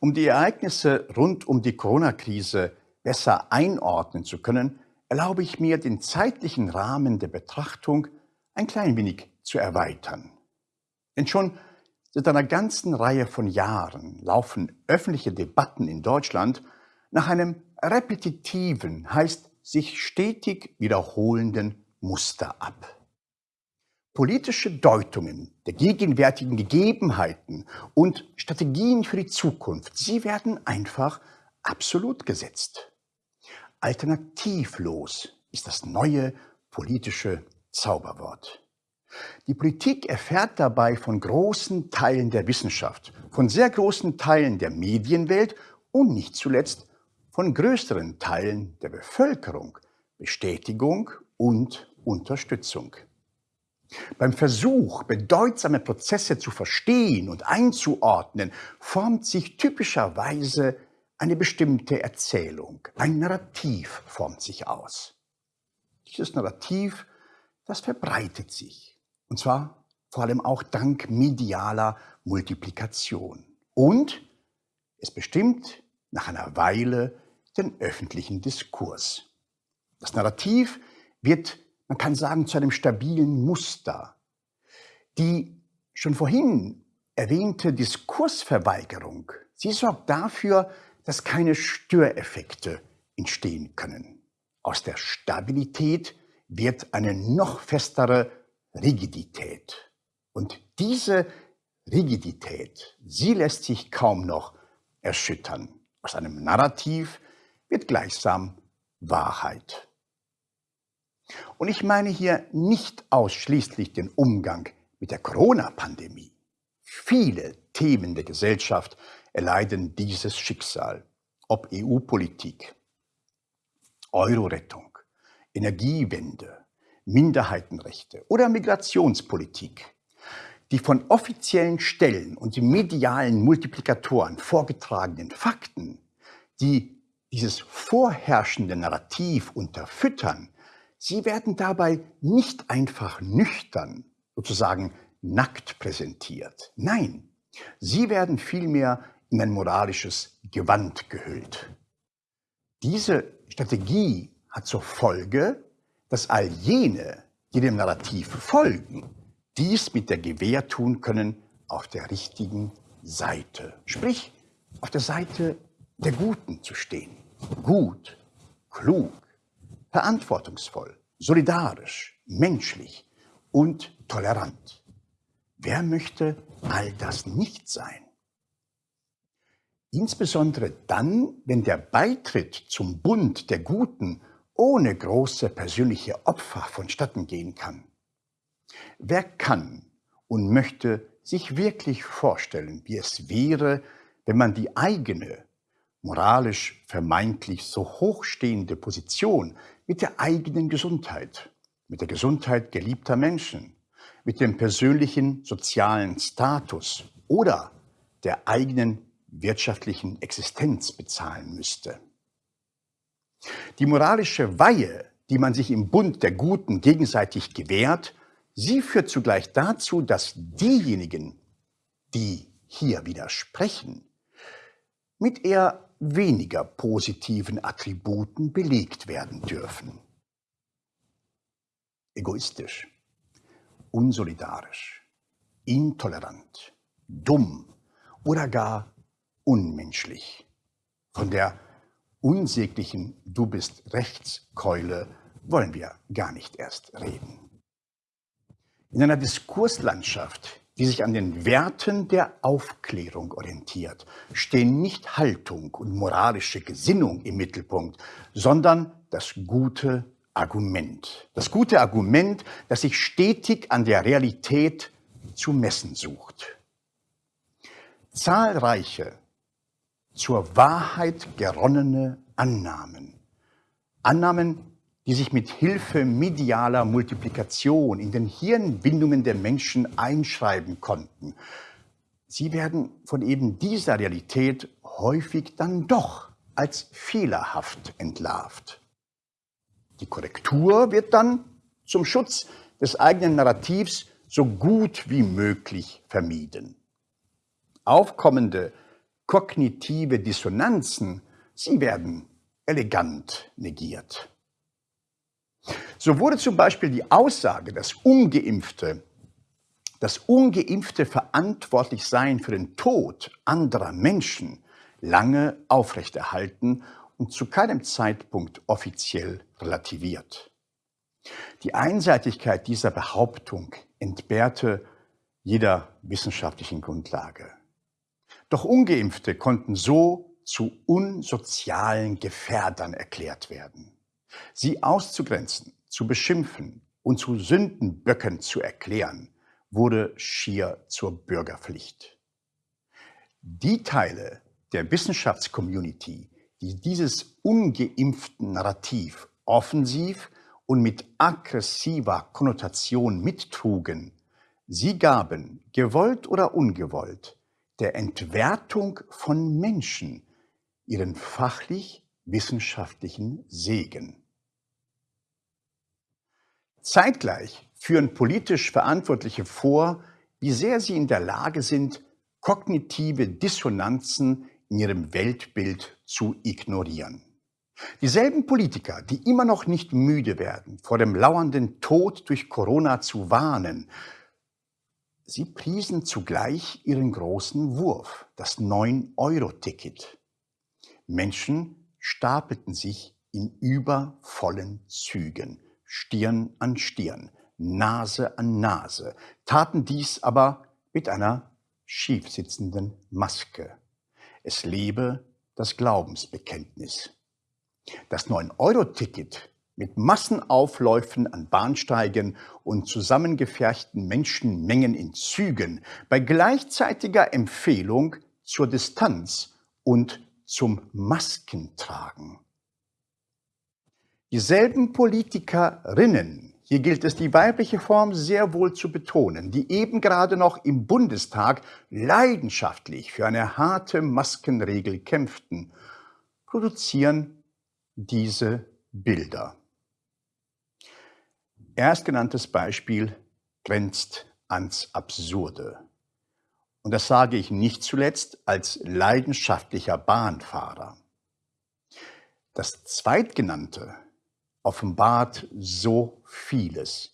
Um die Ereignisse rund um die Corona-Krise besser einordnen zu können, erlaube ich mir, den zeitlichen Rahmen der Betrachtung ein klein wenig zu erweitern. Denn schon seit einer ganzen Reihe von Jahren laufen öffentliche Debatten in Deutschland nach einem repetitiven, heißt sich stetig wiederholenden Muster ab. Politische Deutungen der gegenwärtigen Gegebenheiten und Strategien für die Zukunft, sie werden einfach absolut gesetzt. Alternativlos ist das neue politische Zauberwort. Die Politik erfährt dabei von großen Teilen der Wissenschaft, von sehr großen Teilen der Medienwelt und nicht zuletzt von größeren Teilen der Bevölkerung Bestätigung und Unterstützung. Beim Versuch, bedeutsame Prozesse zu verstehen und einzuordnen, formt sich typischerweise eine bestimmte Erzählung. Ein Narrativ formt sich aus. Dieses Narrativ, das verbreitet sich. Und zwar vor allem auch dank medialer Multiplikation. Und es bestimmt nach einer Weile den öffentlichen Diskurs. Das Narrativ wird man kann sagen, zu einem stabilen Muster. Die schon vorhin erwähnte Diskursverweigerung, sie sorgt dafür, dass keine Störeffekte entstehen können. Aus der Stabilität wird eine noch festere Rigidität. Und diese Rigidität, sie lässt sich kaum noch erschüttern. Aus einem Narrativ wird gleichsam Wahrheit. Und ich meine hier nicht ausschließlich den Umgang mit der Corona-Pandemie. Viele Themen der Gesellschaft erleiden dieses Schicksal, ob EU-Politik, Euro-Rettung, Energiewende, Minderheitenrechte oder Migrationspolitik. Die von offiziellen Stellen und medialen Multiplikatoren vorgetragenen Fakten, die dieses vorherrschende Narrativ unterfüttern, Sie werden dabei nicht einfach nüchtern, sozusagen nackt präsentiert. Nein, sie werden vielmehr in ein moralisches Gewand gehüllt. Diese Strategie hat zur Folge, dass all jene, die dem Narrativ folgen, dies mit der Gewähr tun können, auf der richtigen Seite. Sprich, auf der Seite der Guten zu stehen. Gut, klug, verantwortungsvoll, solidarisch, menschlich und tolerant. Wer möchte all das nicht sein? Insbesondere dann, wenn der Beitritt zum Bund der Guten ohne große persönliche Opfer vonstatten gehen kann. Wer kann und möchte sich wirklich vorstellen, wie es wäre, wenn man die eigene, moralisch vermeintlich so hochstehende Position mit der eigenen Gesundheit, mit der Gesundheit geliebter Menschen, mit dem persönlichen sozialen Status oder der eigenen wirtschaftlichen Existenz bezahlen müsste. Die moralische Weihe, die man sich im Bund der Guten gegenseitig gewährt, sie führt zugleich dazu, dass diejenigen, die hier widersprechen, mit eher weniger positiven Attributen belegt werden dürfen. Egoistisch, unsolidarisch, intolerant, dumm oder gar unmenschlich. Von der unsäglichen Du bist Rechtskeule wollen wir gar nicht erst reden. In einer Diskurslandschaft, die sich an den Werten der Aufklärung orientiert, stehen nicht Haltung und moralische Gesinnung im Mittelpunkt, sondern das gute Argument. Das gute Argument, das sich stetig an der Realität zu messen sucht. Zahlreiche zur Wahrheit geronnene Annahmen. Annahmen, die sich mit Hilfe medialer Multiplikation in den Hirnbindungen der Menschen einschreiben konnten. Sie werden von eben dieser Realität häufig dann doch als fehlerhaft entlarvt. Die Korrektur wird dann zum Schutz des eigenen Narrativs so gut wie möglich vermieden. Aufkommende kognitive Dissonanzen, sie werden elegant negiert. So wurde zum Beispiel die Aussage, dass Ungeimpfte, dass Ungeimpfte verantwortlich seien für den Tod anderer Menschen, lange aufrechterhalten und zu keinem Zeitpunkt offiziell relativiert. Die Einseitigkeit dieser Behauptung entbehrte jeder wissenschaftlichen Grundlage. Doch ungeimpfte konnten so zu unsozialen Gefährdern erklärt werden. Sie auszugrenzen, zu beschimpfen und zu Sündenböcken zu erklären, wurde schier zur Bürgerpflicht. Die Teile der Wissenschaftscommunity, die dieses ungeimpften Narrativ offensiv und mit aggressiver Konnotation mittrugen, sie gaben, gewollt oder ungewollt, der Entwertung von Menschen ihren fachlich-wissenschaftlichen Segen. Zeitgleich führen politisch Verantwortliche vor, wie sehr sie in der Lage sind, kognitive Dissonanzen in ihrem Weltbild zu ignorieren. Dieselben Politiker, die immer noch nicht müde werden, vor dem lauernden Tod durch Corona zu warnen, sie priesen zugleich ihren großen Wurf, das 9-Euro-Ticket. Menschen stapelten sich in übervollen Zügen, Stirn an Stirn, Nase an Nase, taten dies aber mit einer schiefsitzenden Maske. Es lebe das Glaubensbekenntnis. Das 9-Euro-Ticket mit Massenaufläufen an Bahnsteigen und zusammengefärchten Menschenmengen in Zügen bei gleichzeitiger Empfehlung zur Distanz und zum Maskentragen. Dieselben Politikerinnen, hier gilt es die weibliche Form sehr wohl zu betonen, die eben gerade noch im Bundestag leidenschaftlich für eine harte Maskenregel kämpften, produzieren diese Bilder. Erstgenanntes Beispiel grenzt ans Absurde. Und das sage ich nicht zuletzt als leidenschaftlicher Bahnfahrer. Das Zweitgenannte offenbart so vieles,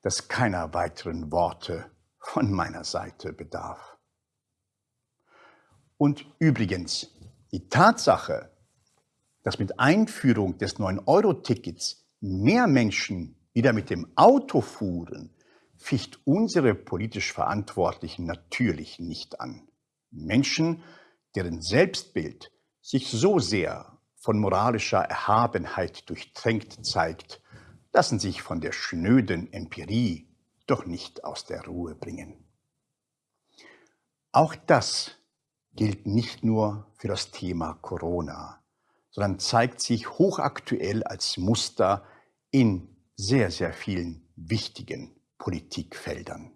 dass keiner weiteren Worte von meiner Seite bedarf. Und übrigens, die Tatsache, dass mit Einführung des 9-Euro-Tickets mehr Menschen wieder mit dem Auto fuhren, ficht unsere politisch Verantwortlichen natürlich nicht an. Menschen, deren Selbstbild sich so sehr von moralischer Erhabenheit durchtränkt zeigt, lassen sich von der schnöden Empirie doch nicht aus der Ruhe bringen. Auch das gilt nicht nur für das Thema Corona sondern zeigt sich hochaktuell als Muster in sehr, sehr vielen wichtigen Politikfeldern.